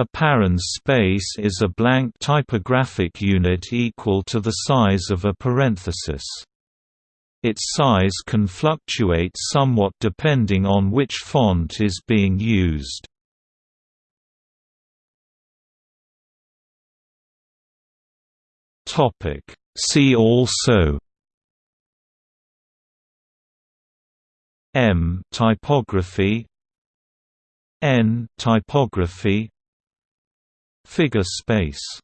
A Parens space is a blank typographic unit equal to the size of a parenthesis. Its size can fluctuate somewhat depending on which font is being used. See also Em typography En typography Figure space